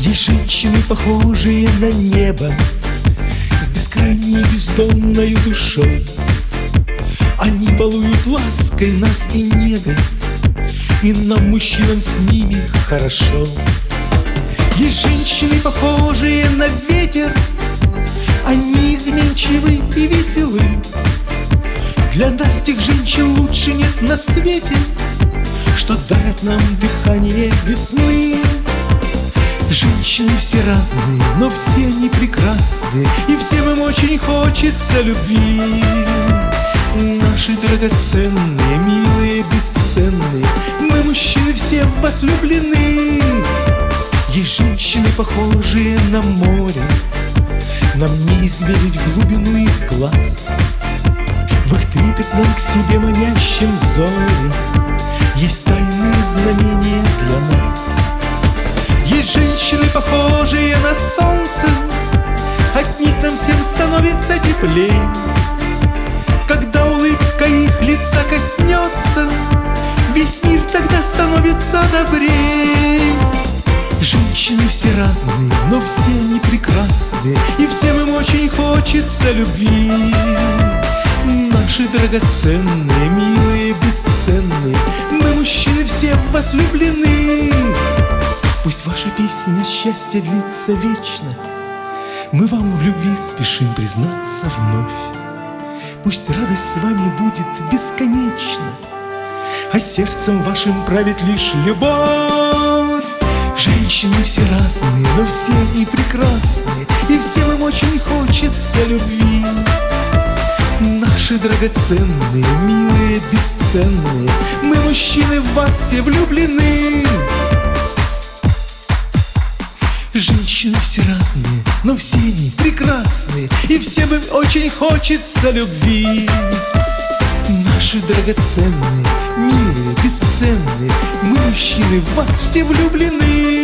Есть женщины, похожие на небо С бескрайней бездонной душой. Они балуют лаской нас и негой И нам, мужчинам, с ними хорошо. Есть женщины, похожие на ветер Они изменчивы и веселы. Для нас тех женщин лучше нет на свете Что дарят нам дыхание весны Женщины все разные, но все они прекрасны И всем им очень хочется любви. Наши драгоценные, милые, бесценные Мы, мужчины, все в вас влюблены Есть женщины, похожие на море Нам не измерить глубину их глаз. В их трепетном к себе манящем зоре Есть тайные знамения для нас становится теплей. Когда улыбка их лица коснется Весь мир тогда становится добрей. Женщины все разные, но все они прекрасные И всем им очень хочется любви. Наши драгоценные, милые, бесценные Мы, мужчины, все в вас влюблены. Пусть ваша песня счастья длится вечно Мы вам в любви спешим признаться вновь. Пусть радость с вами будет бесконечна А сердцем вашим правит лишь любовь. Женщины все разные, но все они прекрасные И всем им очень хочется любви. Наши драгоценные, милые, бесценные Мы, мужчины, в вас все влюблены Женщины все разные, но все они прекрасные И всем им очень хочется любви. Наши драгоценные, милые, бесценные Мы, мужчины, в вас все влюблены